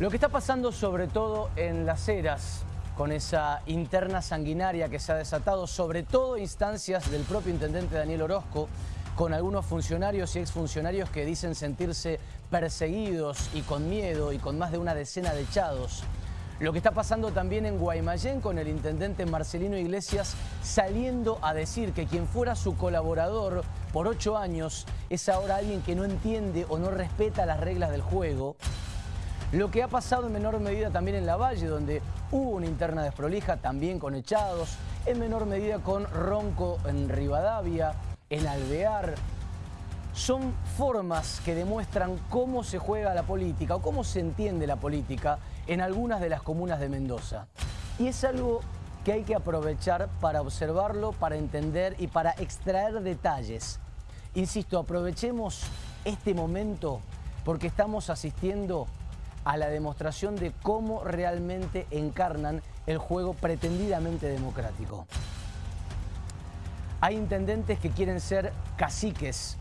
Lo que está pasando sobre todo en las eras, con esa interna sanguinaria que se ha desatado, sobre todo instancias del propio intendente Daniel Orozco, con algunos funcionarios y exfuncionarios que dicen sentirse perseguidos y con miedo y con más de una decena de echados. Lo que está pasando también en Guaymallén con el intendente Marcelino Iglesias saliendo a decir que quien fuera su colaborador por ocho años es ahora alguien que no entiende o no respeta las reglas del juego. Lo que ha pasado en menor medida también en La Valle, donde hubo una interna desprolija, también con echados, en menor medida con Ronco en Rivadavia, en Alvear. Son formas que demuestran cómo se juega la política o cómo se entiende la política en algunas de las comunas de Mendoza. Y es algo que hay que aprovechar para observarlo, para entender y para extraer detalles. Insisto, aprovechemos este momento porque estamos asistiendo a la demostración de cómo realmente encarnan el juego pretendidamente democrático. Hay intendentes que quieren ser caciques,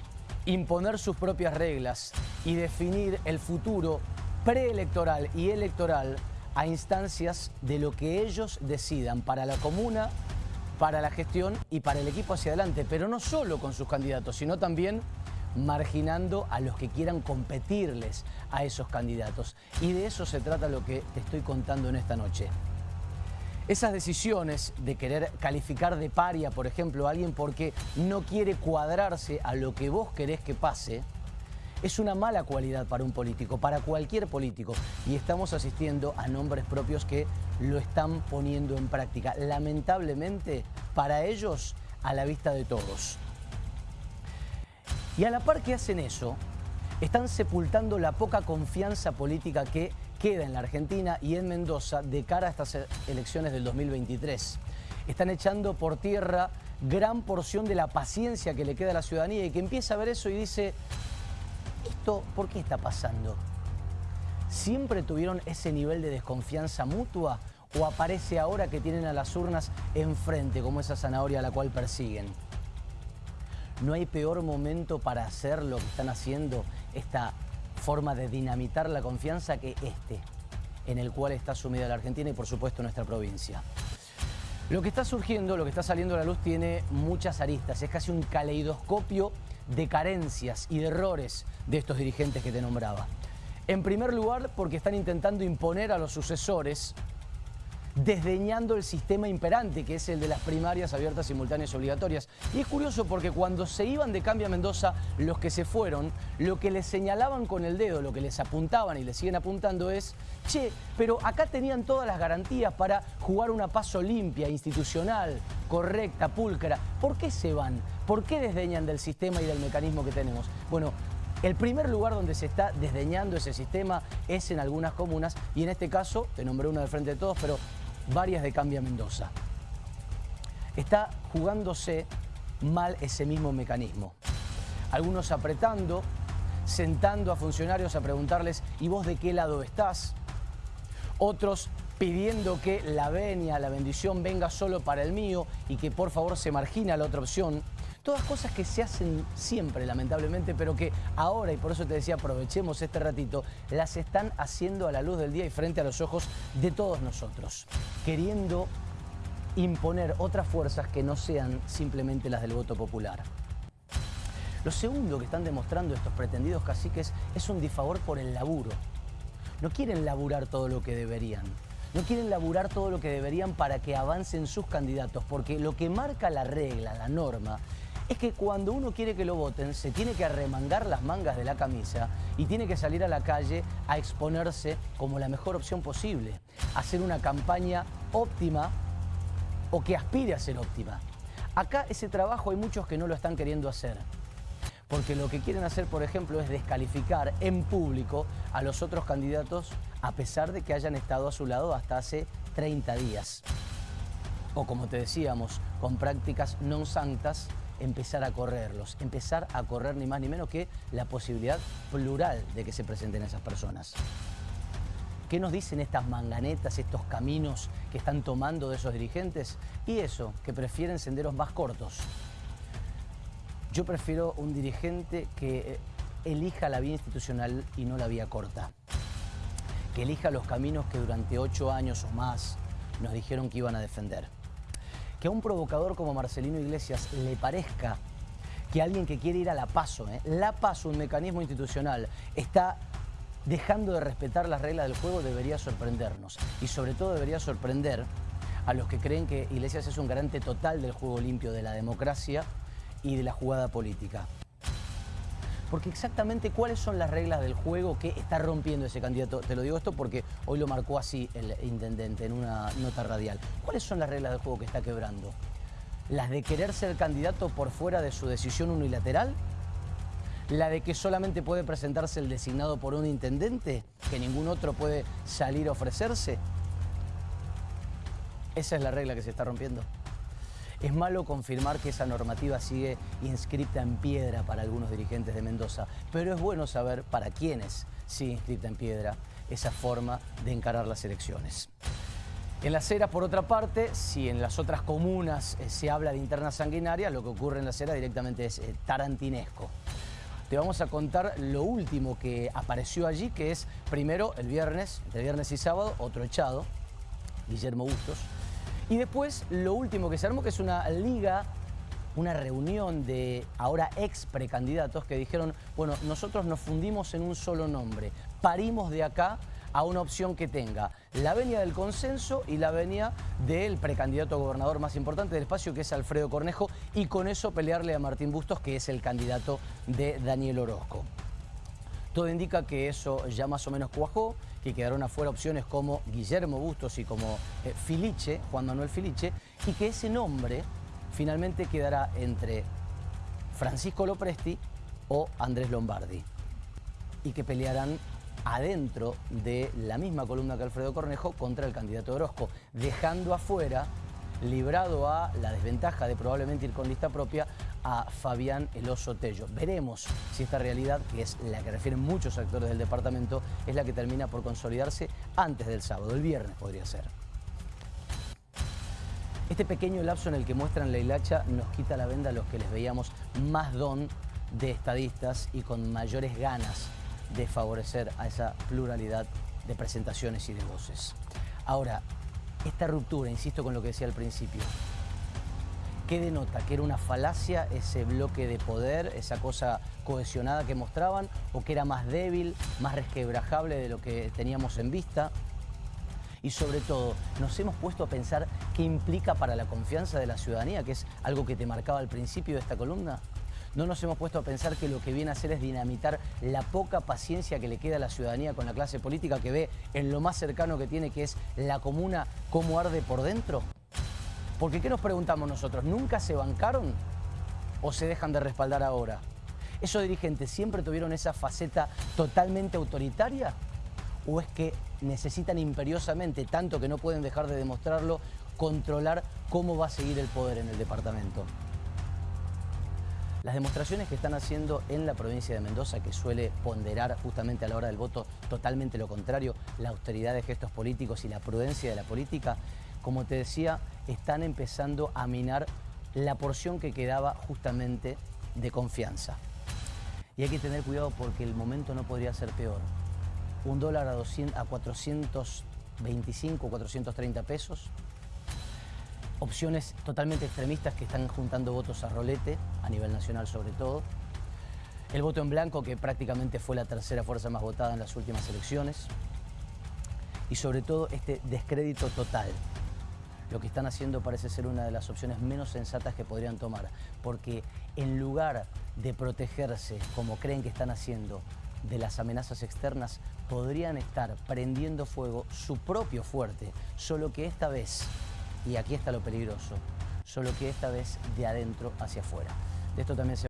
imponer sus propias reglas y definir el futuro preelectoral y electoral a instancias de lo que ellos decidan para la comuna, para la gestión y para el equipo hacia adelante, pero no solo con sus candidatos, sino también marginando a los que quieran competirles a esos candidatos. Y de eso se trata lo que te estoy contando en esta noche. Esas decisiones de querer calificar de paria, por ejemplo, a alguien porque no quiere cuadrarse a lo que vos querés que pase, es una mala cualidad para un político, para cualquier político. Y estamos asistiendo a nombres propios que lo están poniendo en práctica. Lamentablemente, para ellos, a la vista de todos. Y a la par que hacen eso, están sepultando la poca confianza política que queda en la Argentina y en Mendoza de cara a estas elecciones del 2023. Están echando por tierra gran porción de la paciencia que le queda a la ciudadanía y que empieza a ver eso y dice, ¿esto por qué está pasando? ¿Siempre tuvieron ese nivel de desconfianza mutua o aparece ahora que tienen a las urnas enfrente como esa zanahoria a la cual persiguen? No hay peor momento para hacer lo que están haciendo, esta forma de dinamitar la confianza que este, en el cual está sumida la Argentina y por supuesto nuestra provincia. Lo que está surgiendo, lo que está saliendo a la luz tiene muchas aristas, es casi un caleidoscopio de carencias y de errores de estos dirigentes que te nombraba. En primer lugar, porque están intentando imponer a los sucesores desdeñando el sistema imperante, que es el de las primarias abiertas, simultáneas y obligatorias. Y es curioso porque cuando se iban de cambio a Mendoza, los que se fueron, lo que les señalaban con el dedo, lo que les apuntaban y les siguen apuntando es, che, pero acá tenían todas las garantías para jugar una paso limpia, institucional, correcta, pulcra. ¿Por qué se van? ¿Por qué desdeñan del sistema y del mecanismo que tenemos? Bueno, el primer lugar donde se está desdeñando ese sistema es en algunas comunas y en este caso, te nombré uno de frente de todos, pero varias de Cambia Mendoza. Está jugándose mal ese mismo mecanismo. Algunos apretando, sentando a funcionarios a preguntarles ¿y vos de qué lado estás? Otros pidiendo que la venia, la bendición venga solo para el mío y que por favor se margina la otra opción. Todas cosas que se hacen siempre, lamentablemente, pero que ahora, y por eso te decía, aprovechemos este ratito, las están haciendo a la luz del día y frente a los ojos de todos nosotros, queriendo imponer otras fuerzas que no sean simplemente las del voto popular. Lo segundo que están demostrando estos pretendidos caciques es un disfavor por el laburo. No quieren laburar todo lo que deberían. No quieren laburar todo lo que deberían para que avancen sus candidatos, porque lo que marca la regla, la norma, es que cuando uno quiere que lo voten, se tiene que arremangar las mangas de la camisa y tiene que salir a la calle a exponerse como la mejor opción posible, hacer una campaña óptima o que aspire a ser óptima. Acá ese trabajo hay muchos que no lo están queriendo hacer. Porque lo que quieren hacer, por ejemplo, es descalificar en público a los otros candidatos a pesar de que hayan estado a su lado hasta hace 30 días. O como te decíamos, con prácticas no santas empezar a correrlos, empezar a correr ni más ni menos que la posibilidad plural de que se presenten esas personas. ¿Qué nos dicen estas manganetas, estos caminos que están tomando de esos dirigentes? Y eso, que prefieren senderos más cortos. Yo prefiero un dirigente que eh, elija la vía institucional y no la vía corta. que elija los caminos que durante ocho años o más nos dijeron que iban a defender. Que a un provocador como Marcelino Iglesias le parezca que alguien que quiere ir a la paso, ¿eh? la paso, un mecanismo institucional, está dejando de respetar las reglas del juego, debería sorprendernos. Y sobre todo debería sorprender a los que creen que Iglesias es un garante total del juego limpio de la democracia y de la jugada política. Porque exactamente cuáles son las reglas del juego que está rompiendo ese candidato. Te lo digo esto porque hoy lo marcó así el intendente en una nota radial. ¿Cuáles son las reglas del juego que está quebrando? ¿Las de querer ser candidato por fuera de su decisión unilateral? ¿La de que solamente puede presentarse el designado por un intendente? ¿Que ningún otro puede salir a ofrecerse? Esa es la regla que se está rompiendo. Es malo confirmar que esa normativa sigue inscripta en piedra para algunos dirigentes de Mendoza, pero es bueno saber para quiénes sigue inscripta en piedra esa forma de encarar las elecciones. En las Heras, por otra parte, si en las otras comunas eh, se habla de interna sanguinaria, lo que ocurre en las Heras directamente es eh, tarantinesco. Te vamos a contar lo último que apareció allí, que es primero el viernes, entre viernes y sábado, otro echado, Guillermo Bustos, y después lo último que se armó, que es una liga, una reunión de ahora ex precandidatos que dijeron, bueno, nosotros nos fundimos en un solo nombre, parimos de acá a una opción que tenga la venia del consenso y la venia del precandidato gobernador más importante del espacio, que es Alfredo Cornejo, y con eso pelearle a Martín Bustos, que es el candidato de Daniel Orozco. Todo indica que eso ya más o menos cuajó, que quedaron afuera opciones como Guillermo Bustos y como eh, Filiche, Juan Manuel Filiche, y que ese nombre finalmente quedará entre Francisco Lopresti o Andrés Lombardi, y que pelearán adentro de la misma columna que Alfredo Cornejo contra el candidato Orozco, dejando afuera librado a la desventaja de probablemente ir con lista propia a Fabián Eloso Tello. Veremos si esta realidad, que es la que refieren muchos actores del departamento, es la que termina por consolidarse antes del sábado, el viernes podría ser. Este pequeño lapso en el que muestran la hilacha nos quita la venda a los que les veíamos más don de estadistas y con mayores ganas de favorecer a esa pluralidad de presentaciones y de voces. Ahora, esta ruptura, insisto con lo que decía al principio, ¿qué denota? ¿Que era una falacia ese bloque de poder, esa cosa cohesionada que mostraban? ¿O que era más débil, más resquebrajable de lo que teníamos en vista? Y sobre todo, nos hemos puesto a pensar qué implica para la confianza de la ciudadanía, que es algo que te marcaba al principio de esta columna. No nos hemos puesto a pensar que lo que viene a hacer es dinamitar la poca paciencia que le queda a la ciudadanía con la clase política que ve en lo más cercano que tiene, que es la comuna, cómo arde por dentro. Porque ¿qué nos preguntamos nosotros? ¿Nunca se bancaron o se dejan de respaldar ahora? ¿Esos dirigentes siempre tuvieron esa faceta totalmente autoritaria? ¿O es que necesitan imperiosamente, tanto que no pueden dejar de demostrarlo, controlar cómo va a seguir el poder en el departamento? Las demostraciones que están haciendo en la provincia de Mendoza, que suele ponderar justamente a la hora del voto totalmente lo contrario, la austeridad de gestos políticos y la prudencia de la política, como te decía, están empezando a minar la porción que quedaba justamente de confianza. Y hay que tener cuidado porque el momento no podría ser peor. Un dólar a, 200, a 425, 430 pesos, opciones totalmente extremistas que están juntando votos a rolete, a nivel nacional sobre todo. El voto en blanco, que prácticamente fue la tercera fuerza más votada en las últimas elecciones. Y sobre todo este descrédito total. Lo que están haciendo parece ser una de las opciones menos sensatas que podrían tomar, porque en lugar de protegerse, como creen que están haciendo, de las amenazas externas, podrían estar prendiendo fuego su propio fuerte, solo que esta vez y aquí está lo peligroso, solo que esta vez de adentro hacia afuera. De esto también se